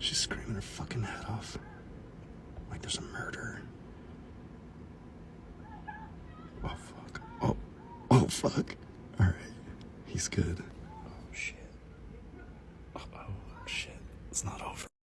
She's screaming her fucking head off. Like there's a murder. Oh, fuck. Oh, oh, fuck. All right. He's good. Oh, shit. Uh oh, shit. It's not all.